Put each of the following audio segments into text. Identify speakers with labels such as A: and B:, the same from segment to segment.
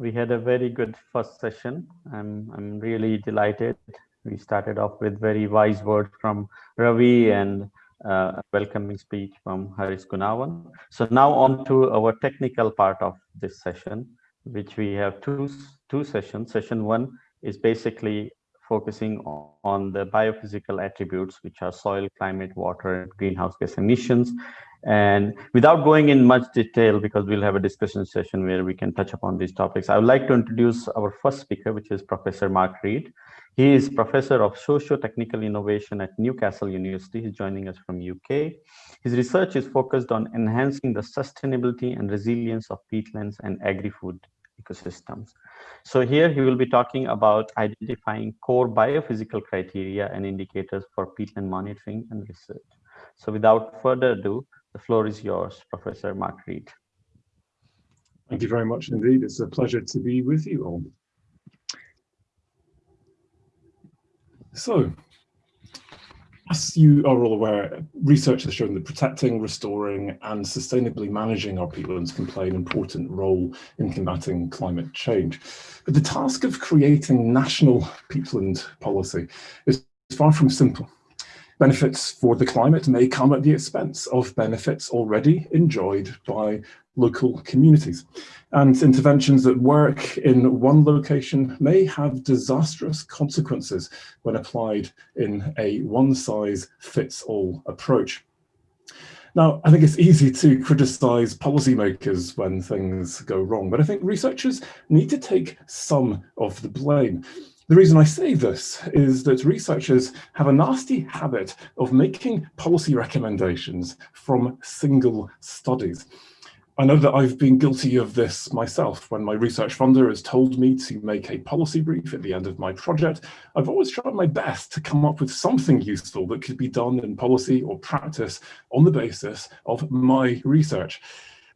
A: we had a very good first session. I'm, I'm really delighted. We started off with very wise words from Ravi and uh, a welcoming speech from Haris Gunawan. So now on to our technical part of this session, which we have two, two sessions. Session one is basically focusing on the biophysical attributes, which are soil, climate, water, and greenhouse gas emissions. And without going in much detail, because we'll have a discussion session where we can touch upon these topics, I would like to introduce our first speaker, which is Professor Mark Reed. He is Professor of Socio-Technical Innovation at Newcastle University. He's joining us from UK. His research is focused on enhancing the sustainability and resilience of peatlands and agri-food ecosystems. So here he will be talking about identifying core biophysical criteria and indicators for peatland monitoring and research. So without further ado, the floor is yours, Professor Mark Reed.
B: Thank you very much indeed. It's a pleasure to be with you all. So, as you are all aware, research has shown that protecting, restoring and sustainably managing our peatlands can play an important role in combating climate change. But the task of creating national peatland policy is far from simple. Benefits for the climate may come at the expense of benefits already enjoyed by local communities. And interventions that work in one location may have disastrous consequences when applied in a one-size-fits-all approach. Now, I think it's easy to criticize policymakers when things go wrong, but I think researchers need to take some of the blame. The reason I say this is that researchers have a nasty habit of making policy recommendations from single studies. I know that I've been guilty of this myself. When my research funder has told me to make a policy brief at the end of my project, I've always tried my best to come up with something useful that could be done in policy or practice on the basis of my research.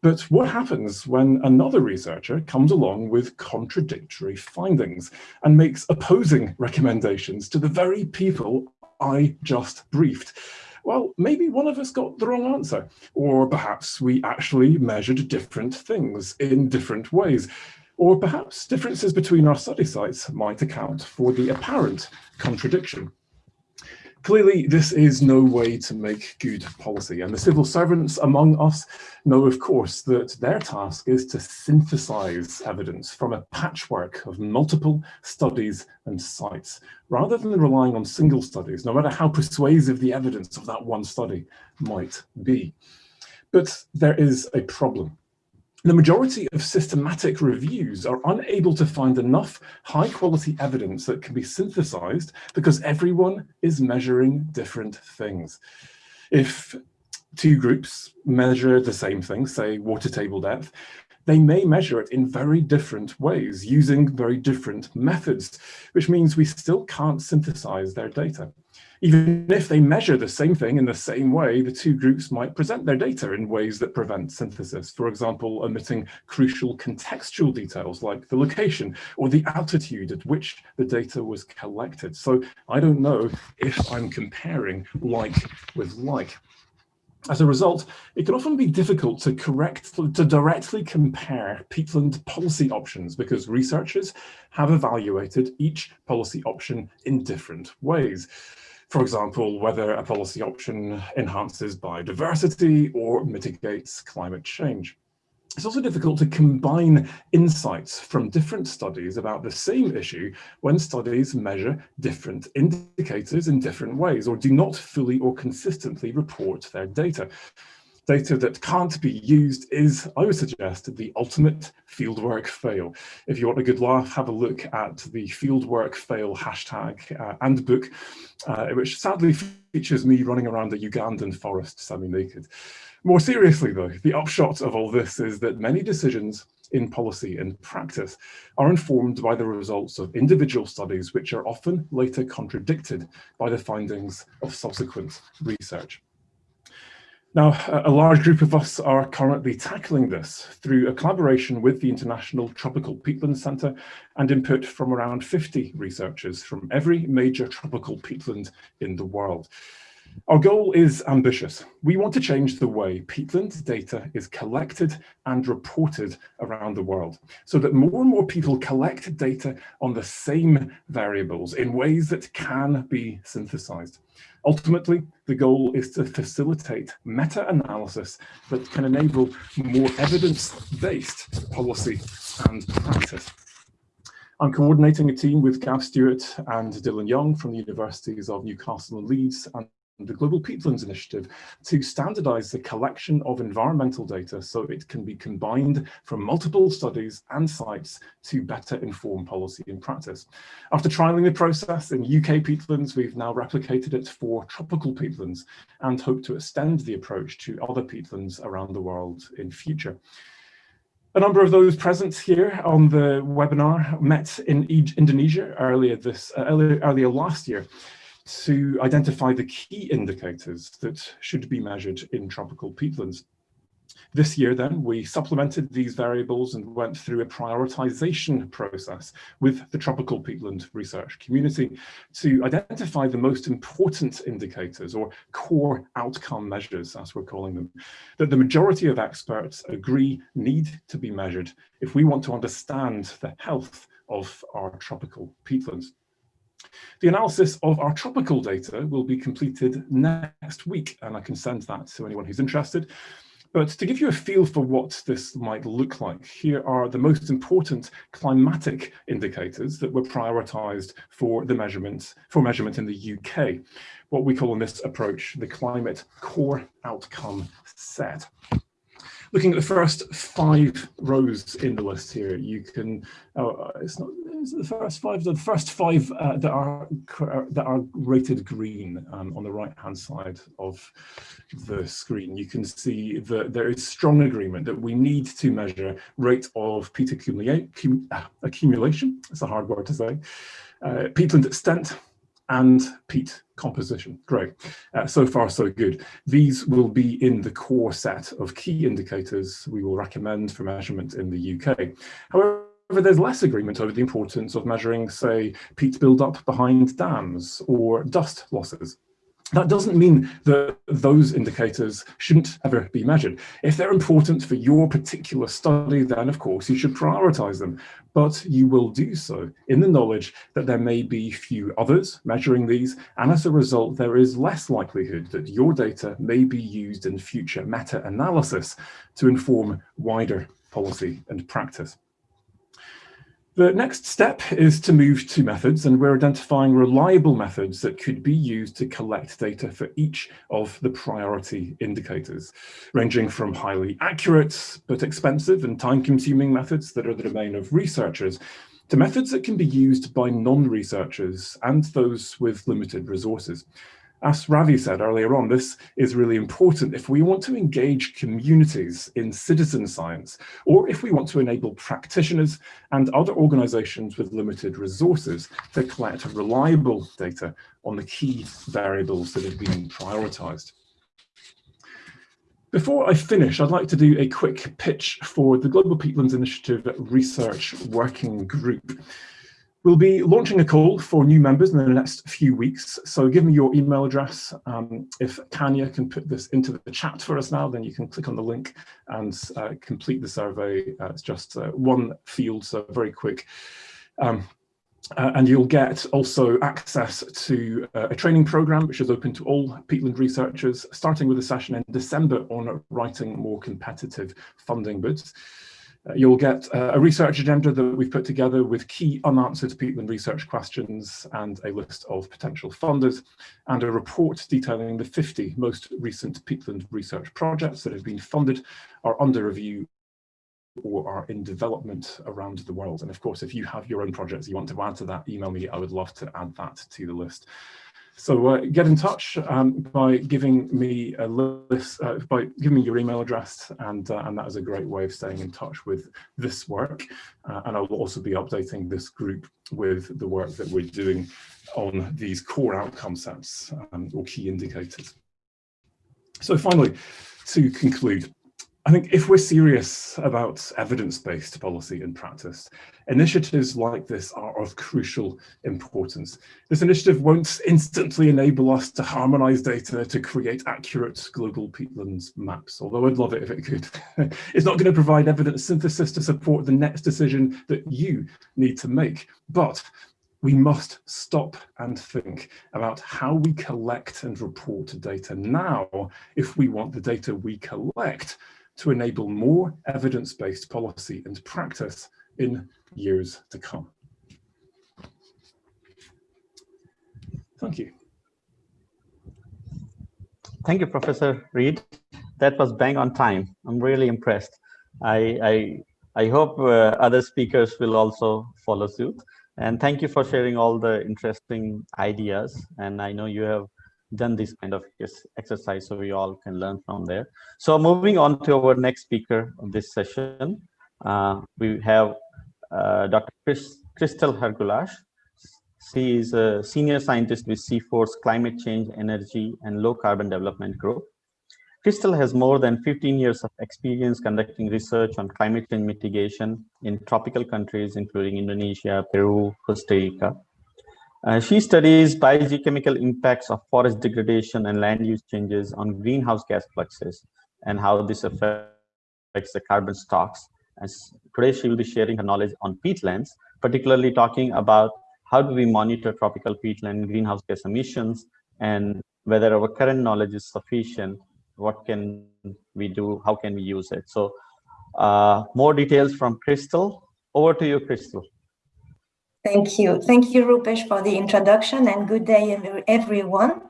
B: But what happens when another researcher comes along with contradictory findings and makes opposing recommendations to the very people I just briefed? Well, maybe one of us got the wrong answer, or perhaps we actually measured different things in different ways. Or perhaps differences between our study sites might account for the apparent contradiction. Clearly, this is no way to make good policy, and the civil servants among us know, of course, that their task is to synthesize evidence from a patchwork of multiple studies and sites, rather than relying on single studies, no matter how persuasive the evidence of that one study might be. But there is a problem. The majority of systematic reviews are unable to find enough high quality evidence that can be synthesized because everyone is measuring different things. If two groups measure the same thing, say water table depth, they may measure it in very different ways using very different methods, which means we still can't synthesize their data. Even if they measure the same thing in the same way, the two groups might present their data in ways that prevent synthesis. For example, omitting crucial contextual details like the location or the altitude at which the data was collected. So I don't know if I'm comparing like with like. As a result, it can often be difficult to correct to directly compare peatland policy options because researchers have evaluated each policy option in different ways. For example, whether a policy option enhances biodiversity or mitigates climate change. It's also difficult to combine insights from different studies about the same issue when studies measure different indicators in different ways or do not fully or consistently report their data data that can't be used is, I would suggest, the ultimate fieldwork fail. If you want a good laugh, have a look at the fieldwork fail hashtag uh, and book, uh, which sadly features me running around a Ugandan forest semi-naked. More seriously though, the upshot of all this is that many decisions in policy and practice are informed by the results of individual studies which are often later contradicted by the findings of subsequent research. Now, a large group of us are currently tackling this through a collaboration with the International Tropical Peatland Centre and input from around 50 researchers from every major tropical peatland in the world. Our goal is ambitious. We want to change the way peatland data is collected and reported around the world so that more and more people collect data on the same variables in ways that can be synthesized. Ultimately, the goal is to facilitate meta-analysis that can enable more evidence-based policy and practice. I'm coordinating a team with Gav Stewart and Dylan Young from the Universities of Newcastle and Leeds and the Global Peatlands Initiative to standardize the collection of environmental data so it can be combined from multiple studies and sites to better inform policy and practice. After trialing the process in UK peatlands, we've now replicated it for tropical peatlands and hope to extend the approach to other peatlands around the world in future. A number of those present here on the webinar met in Indonesia earlier this uh, earlier, earlier last year to identify the key indicators that should be measured in tropical peatlands. This year then, we supplemented these variables and went through a prioritization process with the tropical peatland research community to identify the most important indicators or core outcome measures, as we're calling them, that the majority of experts agree need to be measured if we want to understand the health of our tropical peatlands. The analysis of our tropical data will be completed next week, and I can send that to anyone who's interested. But to give you a feel for what this might look like, here are the most important climatic indicators that were prioritized for the measurement for measurement in the UK. What we call in this approach the climate core outcome set. Looking at the first five rows in the list here, you can, oh, it's not the first five, the first five uh, that are that are rated green um, on the right hand side of the screen. You can see that there is strong agreement that we need to measure rate of peat uh, accumulation, it's a hard word to say, uh, peatland extent, and peat composition. Great. Uh, so far, so good. These will be in the core set of key indicators we will recommend for measurement in the UK. However, there's less agreement over the importance of measuring, say, peat buildup behind dams or dust losses. That doesn't mean that those indicators shouldn't ever be measured. If they're important for your particular study, then of course you should prioritize them, but you will do so in the knowledge that there may be few others measuring these, and as a result, there is less likelihood that your data may be used in future meta-analysis to inform wider policy and practice. The next step is to move to methods and we're identifying reliable methods that could be used to collect data for each of the priority indicators, ranging from highly accurate but expensive and time-consuming methods that are the domain of researchers to methods that can be used by non-researchers and those with limited resources as Ravi said earlier on, this is really important if we want to engage communities in citizen science, or if we want to enable practitioners and other organizations with limited resources to collect reliable data on the key variables that have been prioritized. Before I finish, I'd like to do a quick pitch for the Global Peatlands Initiative Research Working Group. We'll be launching a call for new members in the next few weeks. So give me your email address. Um, if Tanya can put this into the chat for us now, then you can click on the link and uh, complete the survey. Uh, it's just uh, one field, so very quick. Um, uh, and you'll get also access to uh, a training program which is open to all peatland researchers, starting with a session in December on writing more competitive funding bids. Uh, you'll get uh, a research agenda that we've put together with key unanswered peatland research questions and a list of potential funders and a report detailing the 50 most recent peatland research projects that have been funded, are under review or are in development around the world. And of course, if you have your own projects you want to add to that, email me. I would love to add that to the list. So uh, get in touch um, by giving me a list, uh, by giving me your email address, and uh, and that is a great way of staying in touch with this work. Uh, and I will also be updating this group with the work that we're doing on these core outcome sets um, or key indicators. So finally, to conclude, I think if we're serious about evidence-based policy and practice, initiatives like this are of crucial importance. This initiative won't instantly enable us to harmonize data to create accurate global peatlands maps, although I'd love it if it could. it's not going to provide evidence synthesis to support the next decision that you need to make, but we must stop and think about how we collect and report data now if we want the data we collect to enable more evidence-based policy and practice in years to come. Thank you.
A: Thank you, Professor Reed. That was bang on time. I'm really impressed. I, I, I hope uh, other speakers will also follow suit. And thank you for sharing all the interesting ideas. And I know you have done this kind of exercise so we all can learn from there. So moving on to our next speaker of this session, uh, we have uh, Dr. Chris, Kristell Hergoualc'h. She is a senior scientist with CIFOR's Climate Change, Energy, and Low Carbon Development Group. Kristell has more than 15 years of experience conducting research on climate change mitigation in tropical countries, including Indonesia, Peru, Costa Rica. Uh, she studies biogeochemical impacts of forest degradation and land use changes on greenhouse gas fluxes and how this affects the carbon stocks. And today she will be sharing her knowledge on peatlands, particularly talking about how do we monitor tropical peatland greenhouse gas emissions and whether our current knowledge is sufficient, what can we do, how can we use it. So uh, more details from Kristell. Over to you, Kristell.
C: Thank you. Thank you, Rupesh, for the introduction and good day, everyone.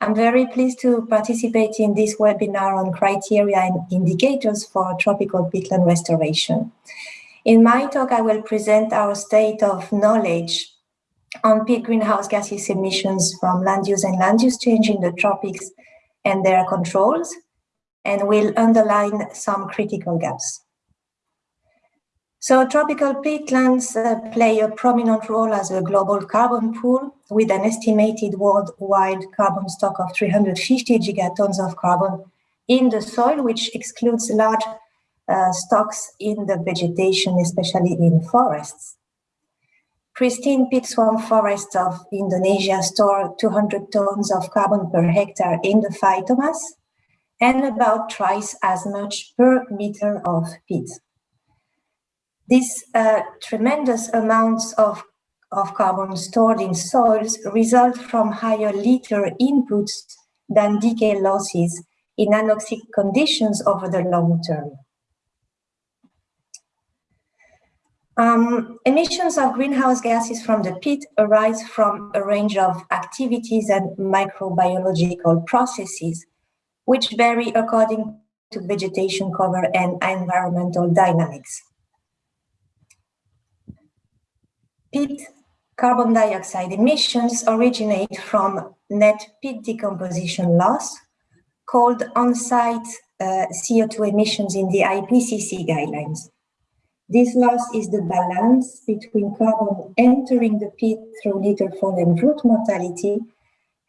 C: I'm very pleased to participate in this webinar on criteria and indicators for tropical peatland restoration. In my talk, I will present our state of knowledge on peat greenhouse gases emissions from land use and land use change in the tropics and their controls, and will underline some critical gaps. So tropical peatlands uh, play a prominent role as a global carbon pool with an estimated worldwide carbon stock of 350 gigatons of carbon in the soil, which excludes large uh, stocks in the vegetation, especially in forests. Pristine peat swamp forests of Indonesia store 200 tons of carbon per hectare in the phytomass and about twice as much per meter of peat. These uh, tremendous amounts of, of carbon stored in soils result from higher litter inputs than decay losses in anoxic conditions over the long term. Um, emissions of greenhouse gases from the peat arise from a range of activities and microbiological processes, which vary according to vegetation cover and environmental dynamics. Peat carbon dioxide emissions originate from net peat decomposition loss called on-site uh, CO2 emissions in the IPCC guidelines. This loss is the balance between carbon entering the peat through litter fall and root mortality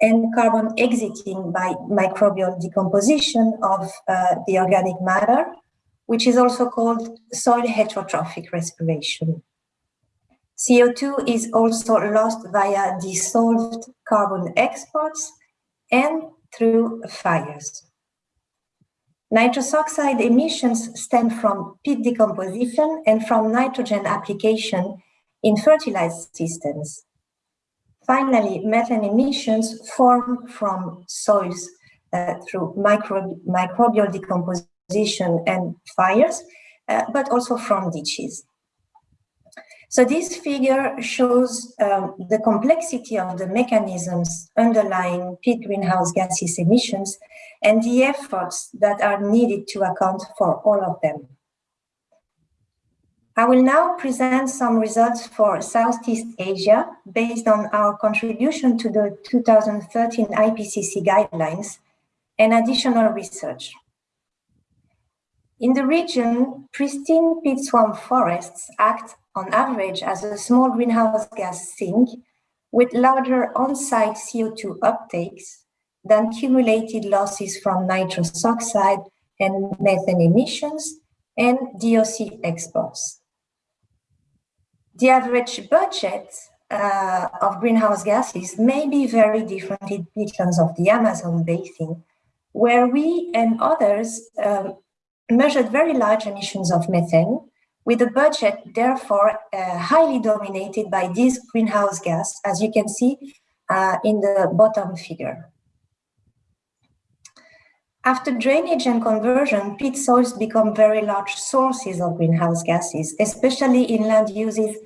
C: and carbon exiting by microbial decomposition of uh, the organic matter, which is also called soil heterotrophic respiration. CO2 is also lost via dissolved carbon exports and through fires. Nitrous oxide emissions stem from peat decomposition and from nitrogen application in fertilized systems. Finally, methane emissions form from soils uh, through micro microbial decomposition and fires, uh, but also from ditches. So this figure shows um, the complexity of the mechanisms underlying peat greenhouse gases emissions and the efforts that are needed to account for all of them. I will now present some results for Southeast Asia based on our contribution to the 2013 IPCC guidelines and additional research. In the region, pristine peat swamp forests act on average as a small greenhouse gas sink with larger on-site CO2 uptakes than cumulated losses from nitrous oxide and methane emissions and DOC exports. The average budget uh, of greenhouse gases may be very different in peatlands of the Amazon basin, where we and others um, measured very large emissions of methane, with a budget therefore uh, highly dominated by this greenhouse gas, as you can see uh, in the bottom figure. After drainage and conversion, peat soils become very large sources of greenhouse gases, especially in land uses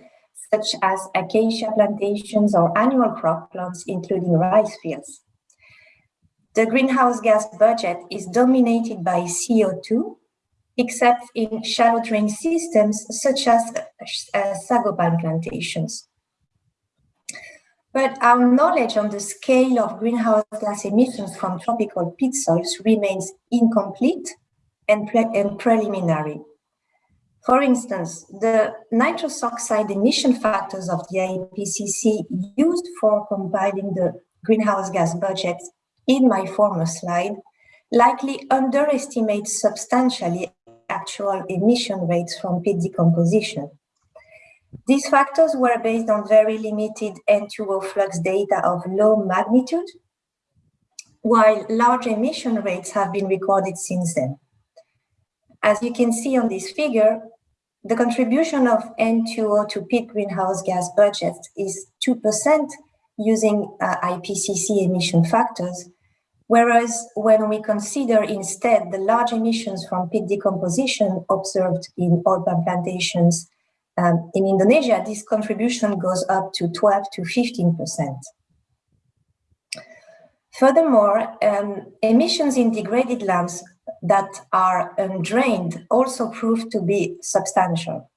C: such as acacia plantations or annual crop plants, including rice fields. The greenhouse gas budget is dominated by CO2, except in shallow drain systems such as uh, sago palm plantations. But our knowledge on the scale of greenhouse gas emissions from tropical peat soils remains incomplete and, pre and preliminary. For instance, the nitrous oxide emission factors of the IPCC used for compiling the greenhouse gas budget in my former slide likely underestimate substantially actual emission rates from peat decomposition. These factors were based on very limited N2O flux data of low magnitude, while large emission rates have been recorded since then. As you can see on this figure, the contribution of N2O to peat greenhouse gas budget is 2% using uh, IPCC emission factors, whereas when we consider instead the large emissions from peat decomposition observed in palm plantations um, in Indonesia, this contribution goes up to 12 to 15%. Furthermore, um, emissions in degraded lands that are undrained also prove to be substantial.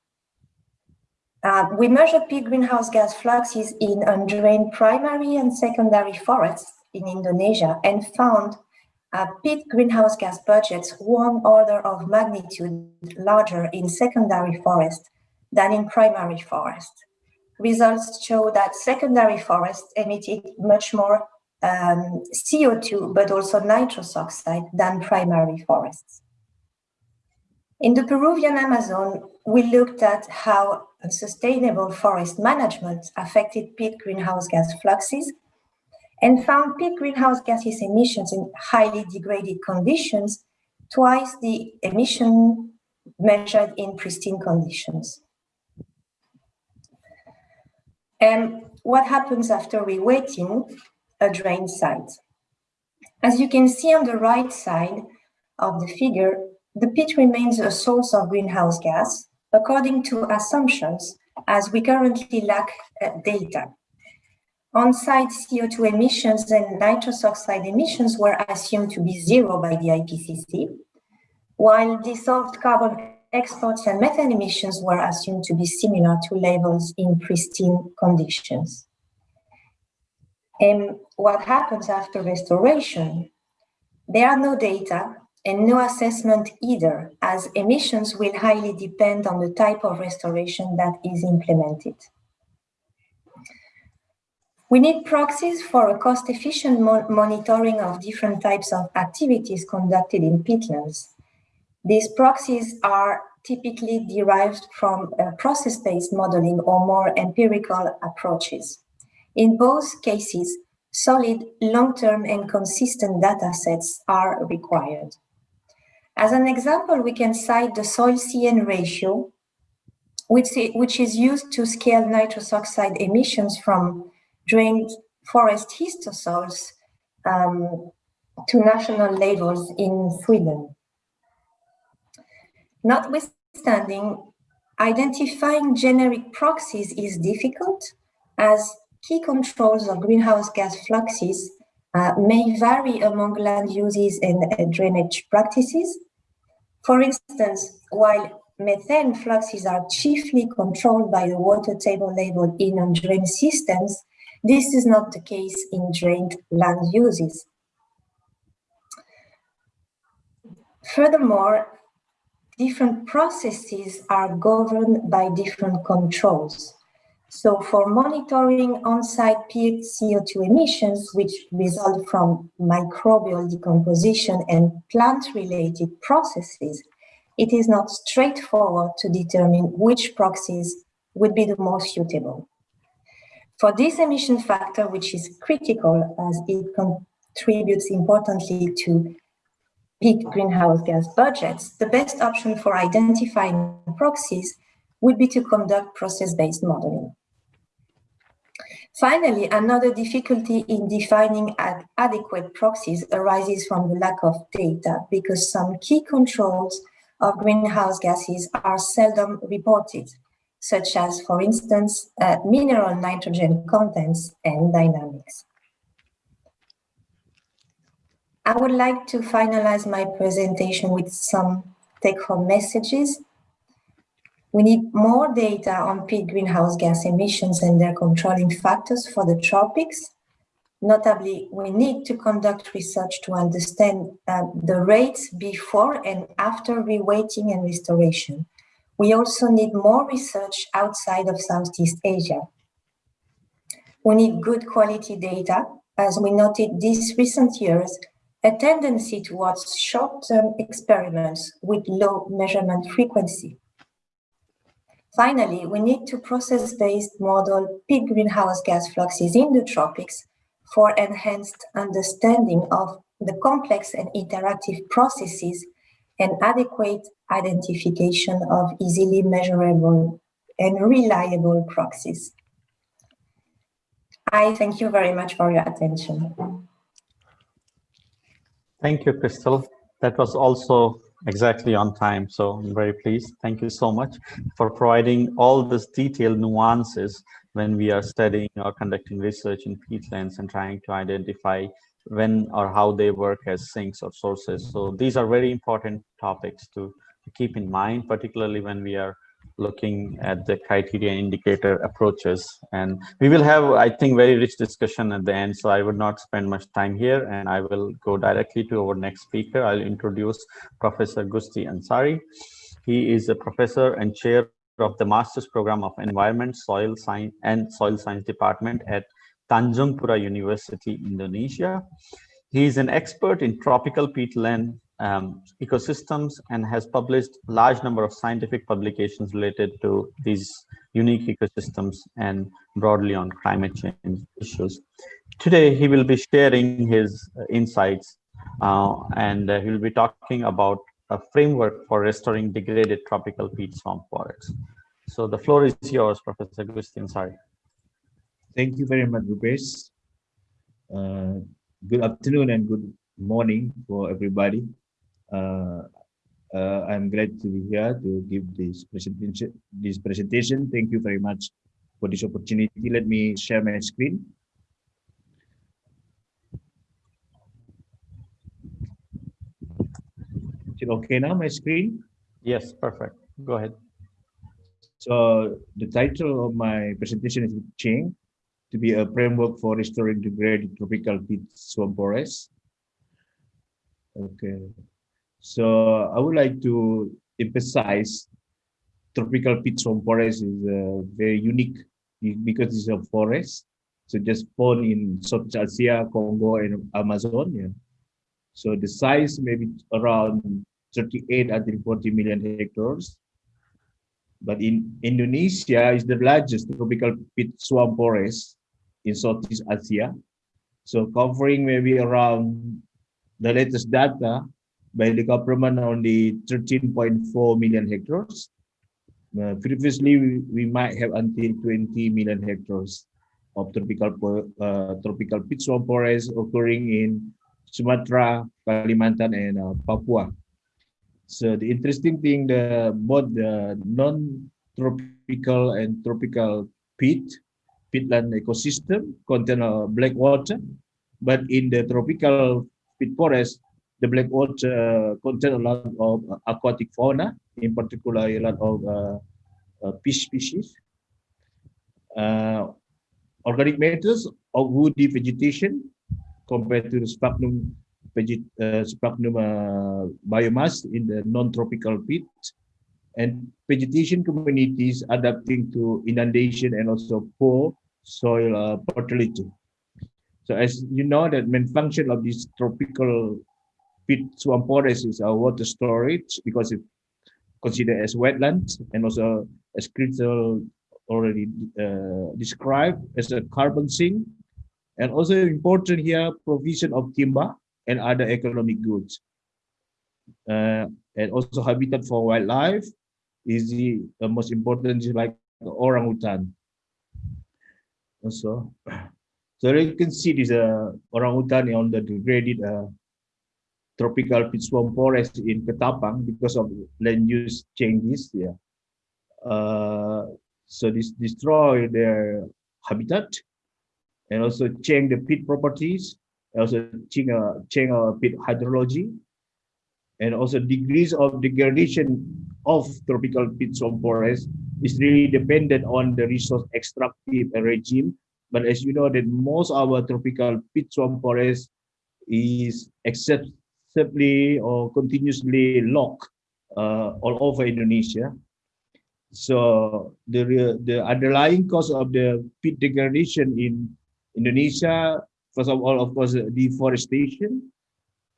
C: Uh, we measured peat greenhouse gas fluxes in undrained primary and secondary forests in Indonesia and found uh, peat greenhouse gas budgets one order of magnitude larger in secondary forest than in primary forest. Results show that secondary forests emitted much more um, CO2, but also nitrous oxide than primary forests. In the Peruvian Amazon, we looked at how sustainable forest management affected peat greenhouse gas fluxes and found peat greenhouse gases emissions in highly degraded conditions twice the emission measured in pristine conditions. And what happens after rewetting a drain site? As you can see on the right side of the figure, the peat remains a source of greenhouse gas according to assumptions as we currently lack uh, data. On-site CO2 emissions and nitrous oxide emissions were assumed to be zero by the IPCC, while dissolved carbon exports and methane emissions were assumed to be similar to levels in pristine conditions. And what happens after restoration? There are no data and no assessment either, as emissions will highly depend on the type of restoration that is implemented. We need proxies for a cost-efficient mo monitoring of different types of activities conducted in peatlands. These proxies are typically derived from uh, process-based modeling or more empirical approaches. In both cases, solid, long-term and consistent data sets are required. As an example, we can cite the soil-CN ratio, which, which is used to scale nitrous oxide emissions from drained forest histosols um, to national levels in Sweden. Notwithstanding, identifying generic proxies is difficult as key controls of greenhouse gas fluxes uh, may vary among land uses and uh, drainage practices. For instance, while methane fluxes are chiefly controlled by the water table level in undrained systems, this is not the case in drained land uses. Furthermore, different processes are governed by different controls. So for monitoring on-site peat CO2 emissions, which result from microbial decomposition and plant-related processes, it is not straightforward to determine which proxies would be the most suitable. For this emission factor, which is critical as it contributes importantly to peat greenhouse gas budgets, the best option for identifying proxies would be to conduct process-based modeling. Finally, another difficulty in defining ad adequate proxies arises from the lack of data because some key controls of greenhouse gases are seldom reported, such as, for instance, uh, mineral nitrogen contents and dynamics. I would like to finalize my presentation with some take-home messages we need more data on peat greenhouse gas emissions and their controlling factors for the tropics. Notably, we need to conduct research to understand uh, the rates before and after rewetting and restoration. We also need more research outside of Southeast Asia. We need good quality data. As we noted these recent years, a tendency towards short-term experiments with low measurement frequency. Finally, we need to process-based model peat greenhouse gas fluxes in the tropics for enhanced understanding of the complex and interactive processes and adequate identification of easily measurable and reliable proxies. I thank you very much for your attention.
A: Thank you, Kristell. That was also exactly on time. So I'm very pleased. Thank you so much for providing all this detailed nuances when we are studying or conducting research in peatlands and trying to identify when or how they work as sinks or sources. So these are very important topics to, to keep in mind, particularly when we are looking at the criteria indicator approaches. And we will have i think very rich discussion at the end so i would not spend much time here and i will go directly to our next speaker. I'll introduce professor Gusti Anshari. He is a professor and chair of the master's program of environment soil science and soil science department at Tanjungpura university indonesia he is an expert in tropical peatland um, ecosystems and has published large number of scientific publications related to these unique ecosystems and broadly on climate change issues. Today, he will be sharing his uh, insights uh, and uh, he will be talking about a framework for restoring degraded tropical peat swamp forests. So the floor is yours, Professor Gusti Anshari.
D: Thank you very much, Rupesh. Uh, good afternoon and good morning for everybody. Uh, uh, I'm glad to be here to give this presentation. This presentation. Thank you very much for this opportunity. Let me share my screen. Is it okay now, my screen?
A: Yes, perfect. Go ahead.
D: So the title of my presentation is Change to be a framework for restoring degraded tropical peat swamp forests. Okay. So I would like to emphasize tropical peat swamp forest is uh, very unique because it's a forest. So just found in South Asia, Congo, and Amazon. Yeah. So the size maybe around 38 until 40 million hectares. But in Indonesia is the largest tropical peat swamp forest in Southeast Asia. So covering maybe around the latest data by the government only 13.4 million hectares. Uh, previously, we, we, might have until 20 million hectares of tropical uh, tropical peat swamp forests occurring in Sumatra, Kalimantan, and uh, Papua. So the interesting thing, the both the non-tropical and tropical peat peatland ecosystem contain uh, black water, but in the tropical peat forest, the black water uh, contain a lot of uh, aquatic fauna, in particular a lot of uh, uh, fish species. Uh, organic matters of woody vegetation compared to the sphagnum, veget uh, sphagnum biomass in the non-tropical peat. and vegetation communities adapting to inundation and also poor soil uh, fertility. So as you know, that main function of this tropical peat swamp forest is our water storage because it's considered as wetlands and also as critical already uh, described as a carbon sink. And also important here provision of timber and other economic goods. Uh, and also habitat for wildlife is the uh, most important like orangutan also so you can see this uh, orangutan on the degraded uh, tropical peat swamp forest in Ketapang because of land use changes yeah. Uh, so this destroy their habitat and also change the peat properties also change, uh, change uh, peat hydrology and also degrees of degradation of tropical swamp forest is really dependent on the resource extractive regime. But as you know, that most of our tropical swamp forest is excessively or continuously logged uh, all over Indonesia. So the the underlying cause of the peat degradation in Indonesia, first of all, of course, deforestation,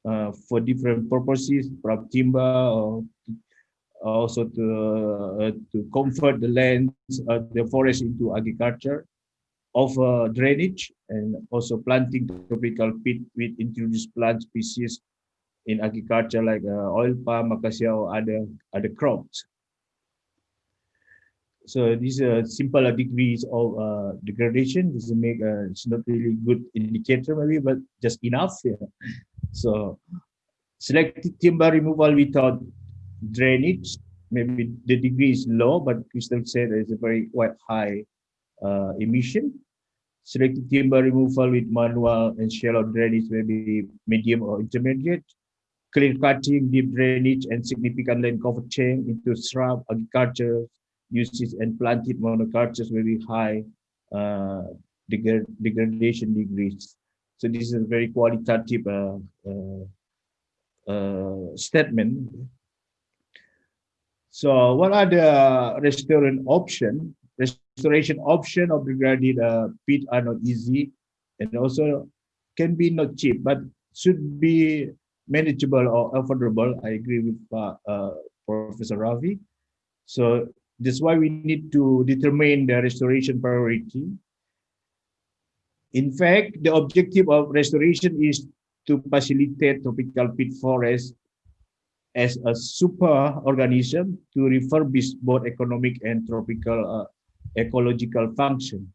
D: uh, for different purposes, from timber or also to uh, to convert the lands, uh, the forest into agriculture, of uh, drainage, and also planting tropical peat with introduced plant species in agriculture like uh, oil palm, acacia, or other other crops. So these are simple degrees of uh, degradation. This make uh, it's not really good indicator maybe, but just enough. Yeah. So selected timber removal without drainage, maybe the degree is low, but Kristell said there is a very quite high uh, emission. Selected timber removal with manual and shallow drainage, maybe medium or intermediate. Clear cutting, deep drainage, and significant land cover change into shrub agriculture uses and planted monocultures very high uh, degradation degrees. So this is a very qualitative uh, uh, uh, statement. So what are the restoration option? Restoration option of degraded uh, peat are not easy and also can be not cheap, but should be manageable or affordable. I agree with uh, uh, Professor Ravi. So that's why we need to determine the restoration priority in fact, the objective of restoration is to facilitate tropical peat forest as a super organism to refurbish both economic and tropical uh, ecological function.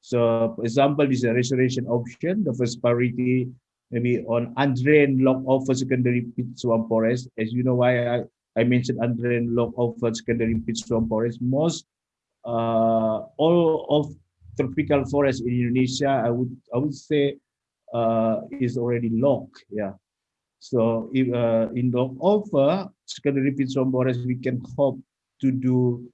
D: So, for example, this is a restoration option. The first priority maybe on undrained log over secondary peat swamp forest. As you know why I, I mentioned undrained log over secondary peat swamp forest. Most uh, all of tropical forest in Indonesia, I would I would say uh, is already logged. Yeah. So if uh, in the offer secondary swamp forest, we can hope to do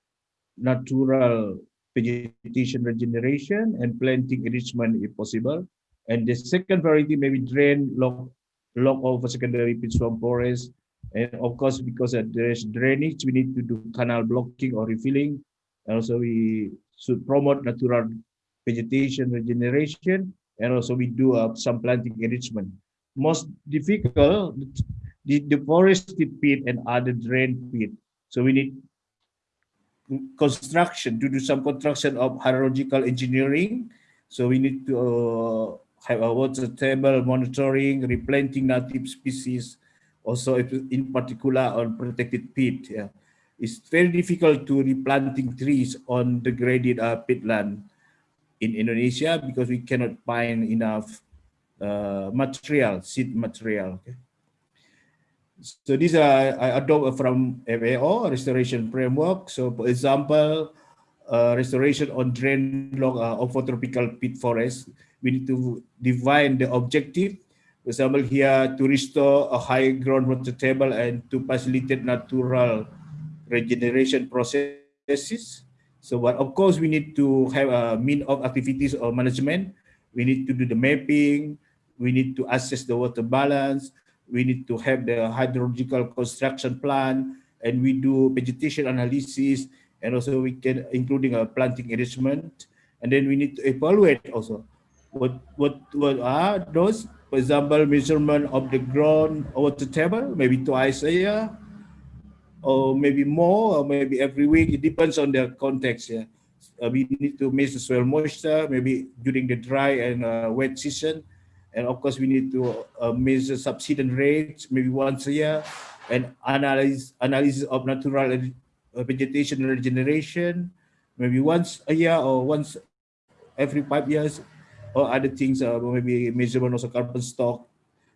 D: natural vegetation regeneration and planting enrichment if possible. And the second variety maybe drain lock lock over secondary swamp forest. And of course, because there's drainage, we need to do canal blocking or refilling. And also we should promote natural vegetation regeneration, and also we do uh, some planting enrichment. Most difficult, the deforested peat and other drain peat. So we need construction to do some construction of hydrological engineering. So we need to uh, have a water table monitoring, replanting native species, also in particular on protected peat. Yeah. It's very difficult to replanting trees on degraded uh, peatland in Indonesia because we cannot find enough uh, material, seed material. Okay? So these are I adopt from FAO restoration framework. So for example, uh, restoration on drain log uh, of tropical peat forest, we need to define the objective. For example, here to restore a high groundwater table and to facilitate natural regeneration processes. So, but of course, we need to have a mean of activities or management. We need to do the mapping. We need to assess the water balance. We need to have the hydrological construction plan. And we do vegetation analysis, and also we can including a planting arrangement, and then we need to evaluate also what what what are those for example measurement of the ground water table maybe twice a year or maybe more or maybe every week. It depends on the context yeah. Uh, we need to measure soil moisture maybe during the dry and uh, wet season and of course we need to uh, measure subsidence rates maybe once a year and analyze analysis of natural uh, vegetation regeneration maybe once a year or once every five years or other things, uh, maybe measurement of carbon stock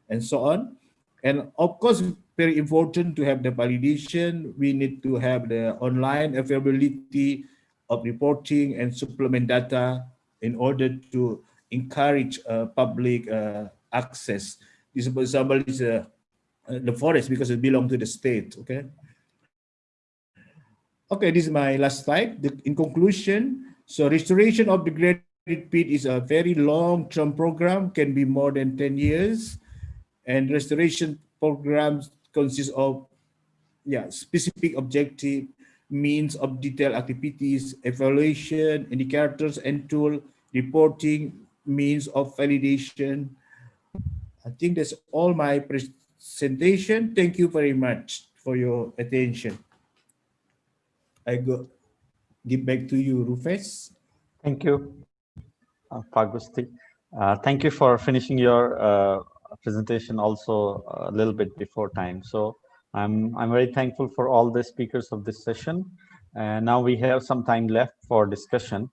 D: and so on. And of course, very important to have the validation. We need to have the online availability of reporting and supplement data in order to encourage uh, public uh, access. This, for example, is uh, the forest because it belongs to the state. Okay. Okay, this is my last slide. The, in conclusion, so restoration of the great pit is a very long-term program, can be more than 10 years. And restoration programs consist of yeah, specific objective, means of detailed activities, evaluation, indicators and tool, reporting, means of validation. I think that's all my presentation. Thank you very much for your attention. I go give back to you, Rupesh.
A: Thank you uh, Pak Gusti. Uh, thank you for finishing your uh, presentation also a little bit before time. So I'm, I'm very thankful for all the speakers of this session. And now we have some time left for discussion.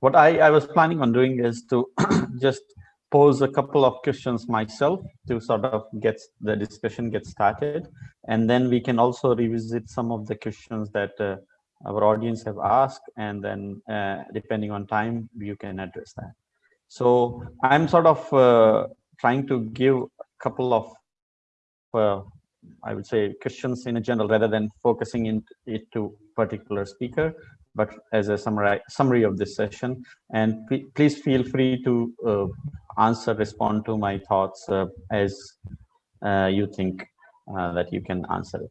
A: What I, I was planning on doing is to just pose a couple of questions myself to sort of get the discussion get started. And then we can also revisit some of the questions that uh, our audience have asked. And then uh, depending on time you can address that. So i'm sort of uh, trying to give a couple of i would say questions in a general rather than focusing in it to particular speaker but as a summary summary of this session and please feel free to uh, answer respond to my thoughts uh, as uh, you think that you can answer. It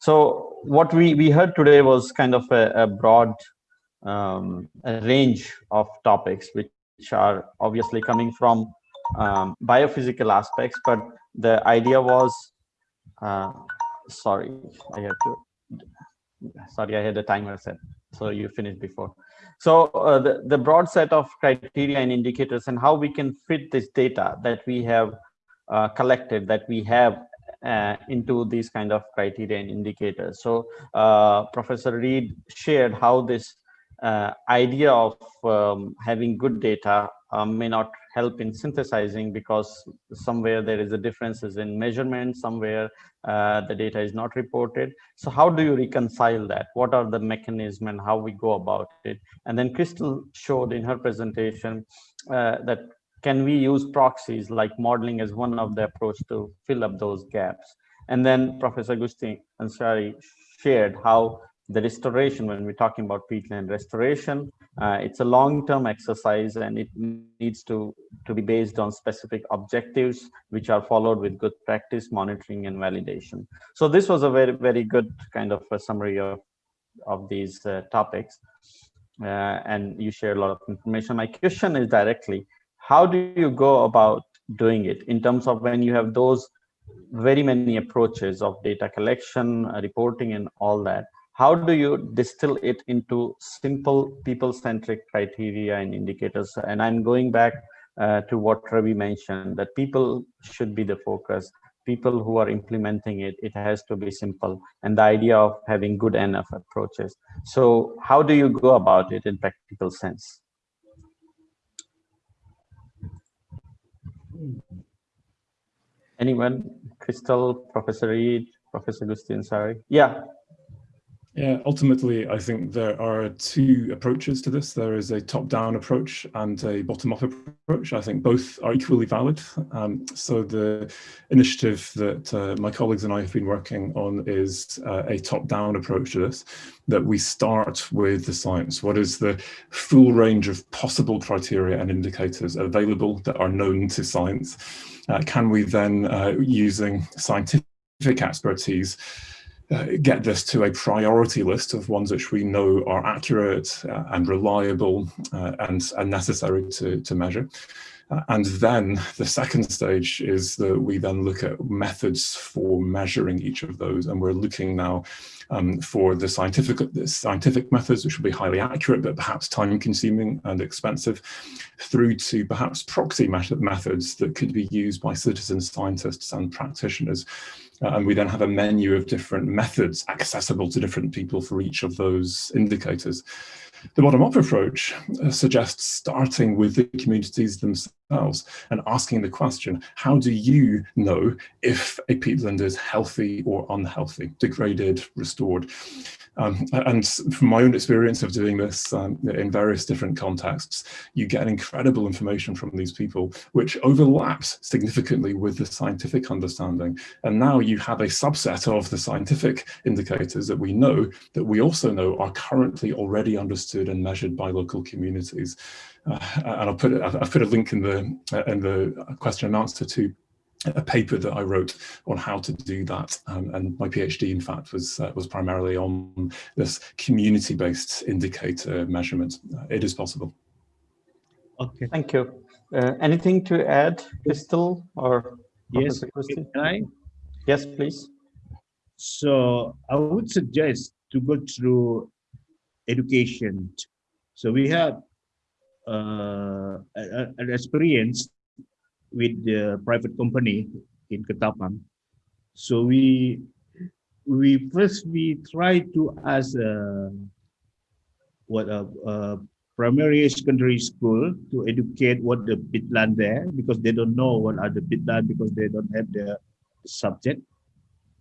A: so what we, we heard today was kind of a, a broad um, a range of topics which are obviously coming from um, biophysical aspects, but the idea was, uh, sorry, I have to, sorry, I had a timer set, so you finished before. So uh, the, the broad set of criteria and indicators and how we can fit this data that we have uh, collected, that we have uh, into these kind of criteria and indicators. So uh, Professor Reed shared how this uh, idea of um, having good data um, may not help in synthesizing because somewhere there is a differences in measurement, somewhere uh, the data is not reported. So how do you reconcile that? What are the mechanism and how we go about it? And then Kristell showed in her presentation uh, that can we use proxies like modeling as one of the approach to fill up those gaps? And then Professor Agustin Anshari shared how the restoration, when we're talking about peatland restoration, uh, it's a long-term exercise and it needs to, to be based on specific objectives, which are followed with good practice, monitoring and validation. So this was a very, very good kind of a summary of, of these uh, topics. Uh, and you share a lot of information. My question is directly, how do you go about doing it in terms of when you have those very many approaches of data collection, uh, reporting, and all that? How do you distill it into simple people-centric criteria and indicators? And I'm going back uh, to what Ravi mentioned, that people should be the focus. People who are implementing it, it has to be simple. And the idea of having good enough approaches. So how do you go about it in practical sense? Anyone? Kristell, Professor Reed, Professor Agustin, sorry. Yeah.
B: Yeah, ultimately, I think there are two approaches to this. There is a top-down approach and a bottom-up approach. I think both are equally valid. Um, so the initiative that uh, my colleagues and I have been working on is uh, a top-down approach to this, that we start with the science. What is the full range of possible criteria and indicators available that are known to science? Uh, can we then, uh, using scientific expertise, uh, get this to a priority list of ones which we know are accurate uh, and reliable uh, and, and necessary to, to measure. Uh, and then the second stage is that we then look at methods for measuring each of those. And we're looking now um, for the scientific, the scientific methods, which will be highly accurate, but perhaps time consuming and expensive, through to perhaps proxy method methods that could be used by citizen scientists and practitioners. Uh, and we then have a menu of different methods accessible to different people for each of those indicators. The bottom-up approach uh, suggests starting with the communities themselves and asking the question, how do you know if a peatland is healthy or unhealthy, degraded, restored? Um, and from my own experience of doing this um, in various different contexts, you get incredible information from these people, which overlaps significantly with the scientific understanding. And now you have a subset of the scientific indicators that we know that we also know are currently already understood and measured by local communities. Uh, and I'll put I've put a link in the in the question and answer to a paper that I wrote on how to do that. Um, and my PhD, in fact, was uh, was primarily on this community-based indicator measurement. Uh, it is possible.
A: Okay. Thank you. Uh, anything to add, Kristell or
D: yes, Can I?
A: Yes, please.
D: So I would suggest to go through education. So we have uh, an experience with the private company in Ketapang. So we we first we try to ask uh, what a, a primary secondary school to educate what the peatland there because they don't know what are the peatland because they don't have the subject.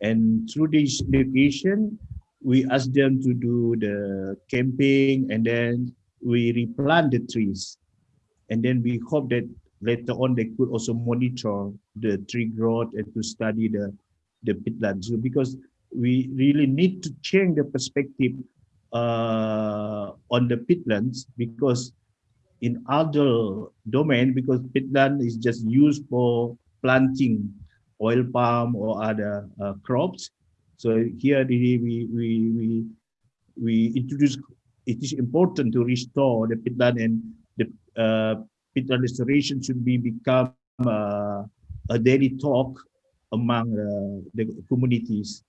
D: And through this education, we ask them to do the camping and then we replant the trees. And then we hope that later on they could also monitor the tree growth and to study the the peatlands so because we really need to change the perspective uh, on the peatlands because in other domain because peatland is just used for planting oil palm or other uh, crops. So here we we we we introduce it is important to restore the peatland and the uh, peatland restoration should be become uh, a daily talk among uh, the communities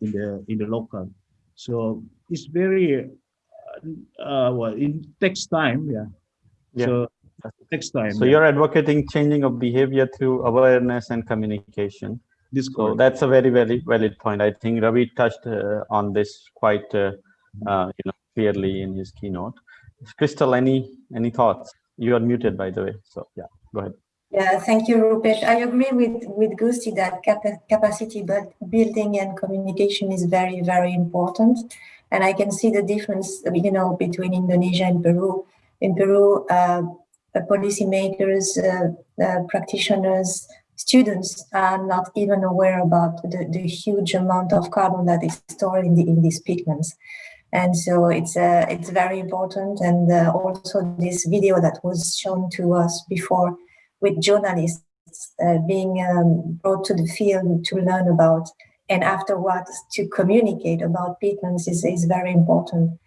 D: in the in the local. So it's very uh, uh well it takes time, yeah. yeah. So takes time.
A: So yeah. you're advocating changing of behavior through awareness and communication. This so that's a very very valid point. I think Ravi touched uh, on this quite uh, uh, you know clearly in his keynote. Kristell, any any thoughts? You are muted, by the way. So yeah, go ahead.
C: Yeah, thank you, Rupesh. I agree with, with Gusti that cap capacity building and communication is very, very important. And I can see the difference, you know, between Indonesia and Peru. In Peru, uh, policymakers, uh, uh, practitioners, students are not even aware about the, the huge amount of carbon that is stored in, the, in these pigments and so it's uh, it's very important and uh, also this video that was shown to us before with journalists uh, being um, brought to the field to learn about and afterwards to communicate about peatlands is, is very important.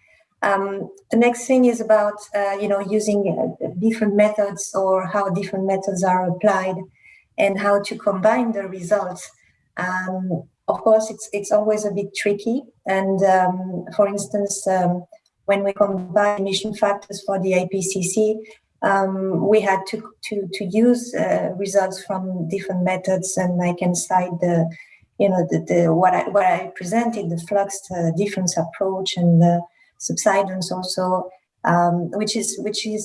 C: Um, the next thing is about, uh, you know, using uh, different methods or how different methods are applied and how to combine the results. Um, of course, it's it's always a bit tricky. And um, for instance, um, when we combine emission factors for the IPCC, um, we had to to to use uh, results from different methods, and I can cite the, you know, the, the what I what I presented, the flux difference approach and the subsidence also, um, which is which is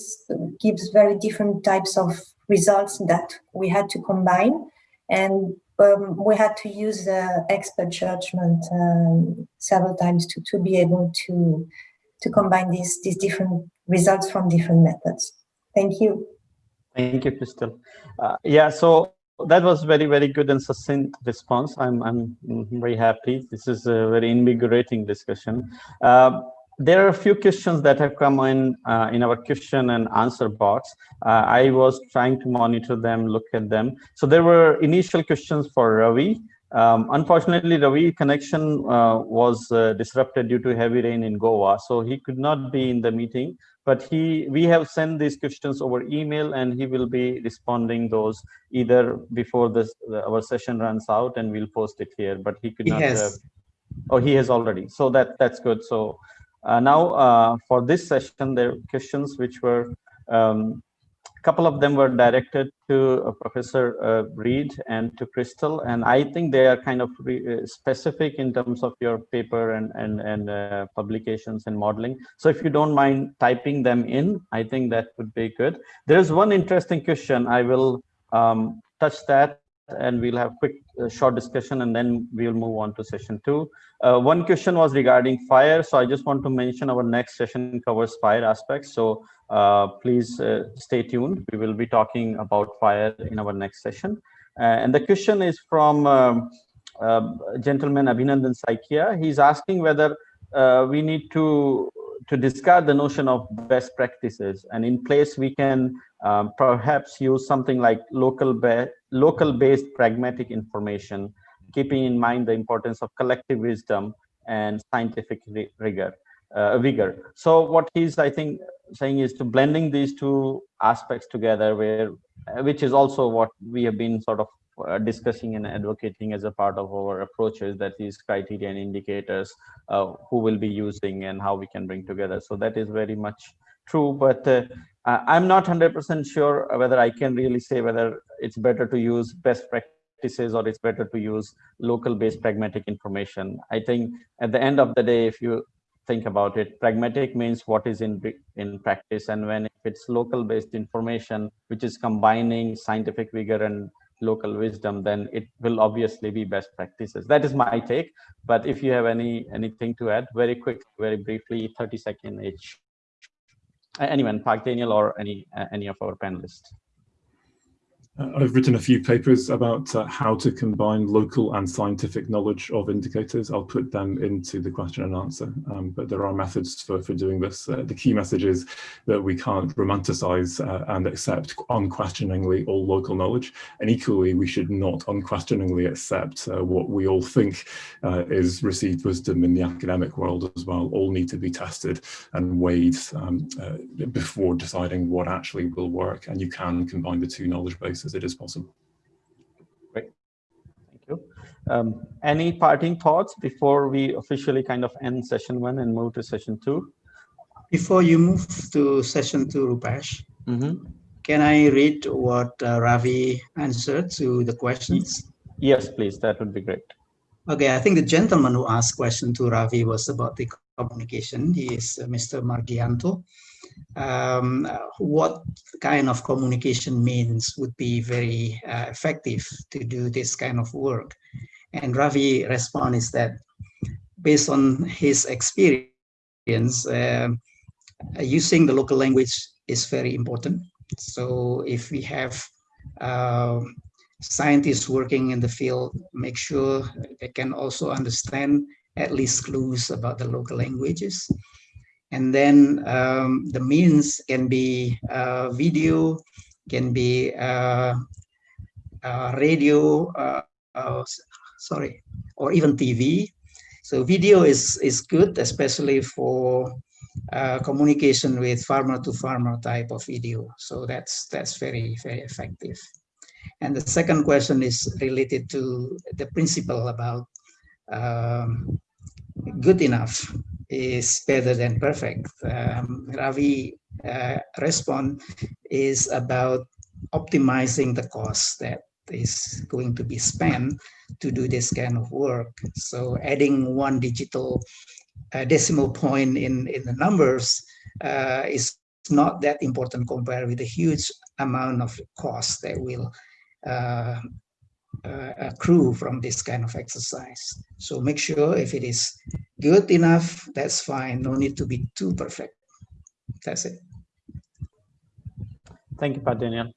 C: gives very different types of results that we had to combine and um, we had to use uh, expert judgment um, several times to, to be able to to combine these these different results from different methods. Thank you.
A: Thank you, Kristell. Uh, yeah, so that was very, very good and succinct response. I'm, I'm very happy. This is a very invigorating discussion. Uh, there are a few questions that have come in uh, in our question and answer box. Uh, I was trying to monitor them, look at them. So there were initial questions for Ravi. Um, unfortunately, Ravi connection uh, was uh, disrupted due to heavy rain in Goa, so he could not be in the meeting. But he, we have sent these questions over email, and he will be responding those either before this our session runs out, and we'll post it here. But he could
E: He
A: not.
E: has.
A: oh, he has already. So that that's good. So uh, now uh, for this session, there questions which were um, a couple of them were directed to uh, Professor uh, Reed and to Kristell, and I think they are kind of uh, specific in terms of your paper and and and uh, publications and modeling. So if you don't mind typing them in, I think that would be good. There is one interesting question. I will um, touch that, and we'll have quick uh, short discussion, and then we'll move on to session two. Uh, one question was regarding fire, so I just want to mention our next session covers fire aspects. So uh, please uh, stay tuned. We will be talking about fire in our next session. Uh, and the question is from um, uh, gentleman Abhinandan Saikia. He's asking whether we need to to discard the notion of best practices and in place we can um, perhaps use something like local ba local based pragmatic information keeping in mind the importance of collective wisdom and scientific rigor uh, vigor. So what he's, I think, saying is to blending these two aspects together, where uh, which is also what we have been sort of uh, discussing and advocating as a part of our approaches that these criteria and indicators uh, who will be using and how we can bring together. So that is very much true, but uh, Uh, I'm not 100% sure whether I can really say whether it's better to use best practices or it's better to use local based pragmatic information. I think at the end of the day, if you think about it. Pragmatic means what is in in practice, and when it's local-based information, which is combining scientific vigor and local wisdom, then it will obviously be best practices. That is my take. But if you have any anything to add, very quick, very briefly, 30 second each. Anyone, Pak Daniel or any uh, any of our panelists.
B: Uh, I've written a few papers about uh, how to combine local and scientific knowledge of indicators. I'll put them into the question and answer, um, but there are methods for, for doing this. Uh, the key message is that we can't romanticize uh, and accept unquestioningly all local knowledge. And equally, we should not unquestioningly accept uh, what we all think uh, is received wisdom in the academic world as well. All need to be tested and weighed um, before deciding what actually will work. And you can combine the two knowledge bases as it is possible.
A: Great, thank you. Um, any parting thoughts before we officially kind of end session one and move to session two?
E: Before you move to session two, Rupesh, mm -hmm. can I read what uh, Ravi answered to the questions?
A: Yes, please, that would be great.
E: Okay, I think the gentleman who asked question to Ravi was about the communication. He is uh, Mr. Margianto um, what kind of communication means would be very uh, effective to do this kind of work. And Ravi response is that based on his experience, uh, using the local language is very important. So if we have uh, scientists working in the field, make sure they can also understand at least clues about the local languages. And then um, the means can be uh, video, can be uh, uh, radio, uh, uh, sorry, or even TV. So video is, is good, especially for uh, communication with farmer to farmer type of video. So that's, that's very, very effective. And the second question is related to the principle about um, good enough is better than perfect. Um, Ravi uh, respond is about optimizing the cost that is going to be spent to do this kind of work. So adding one digital uh, decimal point in, in the numbers uh, is not that important compared with the huge amount of cost that will uh, uh, accrue from this kind of exercise. So make sure if it is good enough, that's fine. No need to be too perfect. That's it.
A: Thank you, Pak Daniel.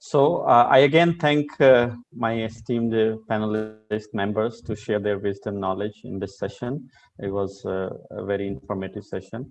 A: So uh, I again thank uh, my esteemed panelist members to share their wisdom knowledge in this session. It was uh, a very informative session.